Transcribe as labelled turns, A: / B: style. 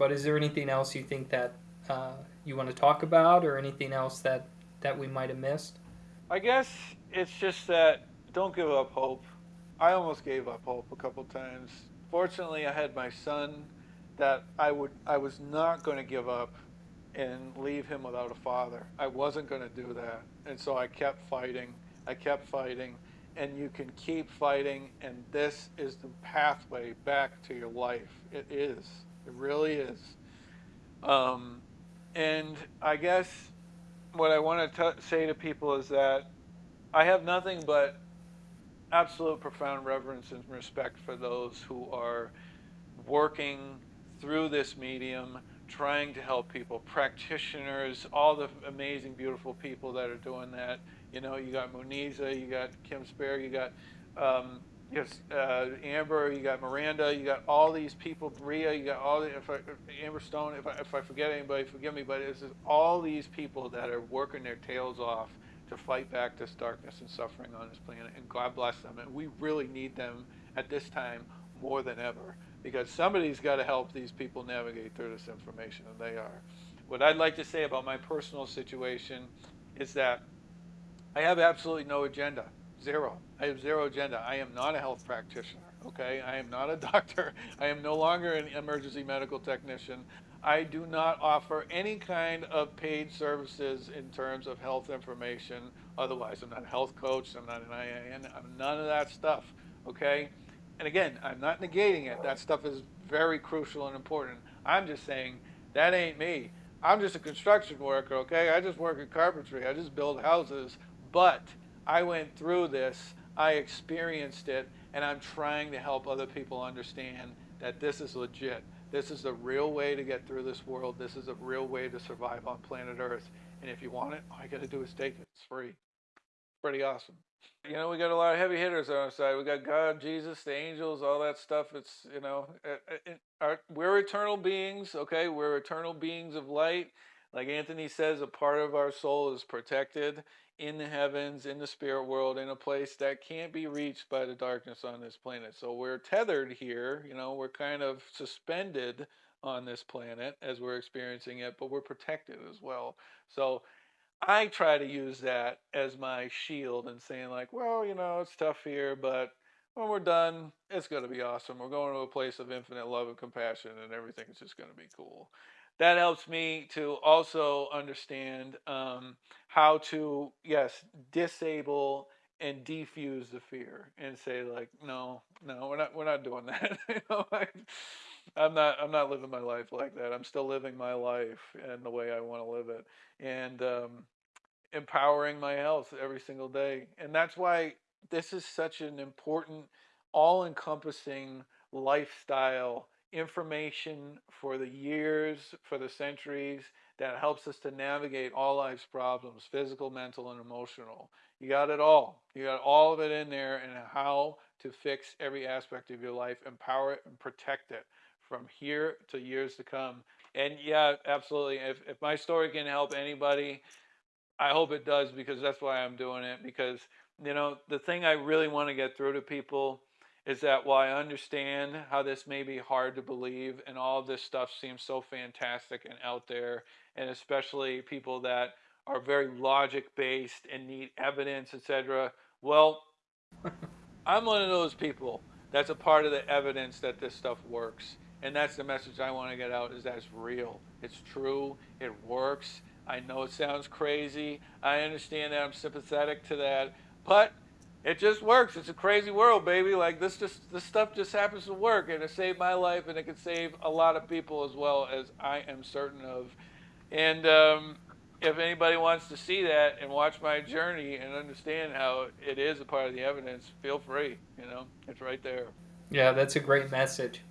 A: But is there anything else you think that uh, you want to talk about, or anything else that that we might have missed?
B: I guess it's just that don't give up hope. I almost gave up hope a couple times. Fortunately, I had my son that I would I was not going to give up and leave him without a father. I wasn't going to do that. And so I kept fighting. I kept fighting and you can keep fighting and this is the pathway back to your life. It is. It really is. Um, and I guess what I want to say to people is that I have nothing but absolute profound reverence and respect for those who are working through this medium, trying to help people, practitioners, all the amazing, beautiful people that are doing that. You know, you got Muniza, you got Kim Sperry, you got um, yes, uh, Amber, you got Miranda, you got all these people, Bria, you got all the, if I, Amber Stone, if I, if I forget anybody, forgive me, but it's all these people that are working their tails off to fight back this darkness and suffering on this planet, and God bless them. And we really need them at this time more than ever because somebody's got to help these people navigate through this information, and they are. What I'd like to say about my personal situation is that I have absolutely no agenda. Zero. I have zero agenda. I am not a health practitioner. Okay, I am not a doctor. I am no longer an emergency medical technician. I do not offer any kind of paid services in terms of health information. Otherwise, I'm not a health coach. I'm not an IIN. I'm none of that stuff. Okay, and again, I'm not negating it. That stuff is very crucial and important. I'm just saying that ain't me. I'm just a construction worker. Okay, I just work in carpentry. I just build houses. But I went through this, I experienced it, and I'm trying to help other people understand that this is legit. This is the real way to get through this world. This is a real way to survive on planet Earth. And if you want it, all you got to do is take it. It's free. Pretty awesome. You know, we got a lot of heavy hitters on our side. We got God, Jesus, the angels, all that stuff. It's, you know, it, it, our, we're eternal beings, okay? We're eternal beings of light. Like Anthony says, a part of our soul is protected in the heavens, in the spirit world, in a place that can't be reached by the darkness on this planet. So we're tethered here, you know, we're kind of suspended on this planet as we're experiencing it, but we're protected as well. So I try to use that as my shield and saying like, well, you know, it's tough here, but when we're done, it's going to be awesome. We're going to a place of infinite love and compassion and everything's just going to be cool that helps me to also understand um, how to yes disable and defuse the fear and say like no no we're not we're not doing that. You know, I, i'm not i'm not living my life like that. I'm still living my life and the way i want to live it and um, empowering my health every single day. And that's why this is such an important all-encompassing lifestyle information for the years, for the centuries, that helps us to navigate all life's problems, physical, mental, and emotional. You got it all. You got all of it in there and how to fix every aspect of your life, empower it and protect it from here to years to come. And yeah, absolutely. If, if my story can help anybody, I hope it does because that's why I'm doing it. Because, you know, the thing I really want to get through to people is that while I understand how this may be hard to believe and all of this stuff seems so fantastic and out there, and especially people that are very logic based and need evidence, etc. Well, I'm one of those people that's a part of the evidence that this stuff works. And that's the message I want to get out is that it's real. It's true. It works. I know it sounds crazy. I understand that I'm sympathetic to that. But it just works. It's a crazy world, baby. Like this just this stuff just happens to work and it saved my life and it can save a lot of people as well as I am certain of. And um, if anybody wants to see that and watch my journey and understand how it is a part of the evidence, feel free. You know, it's right there.
A: Yeah, that's a great message.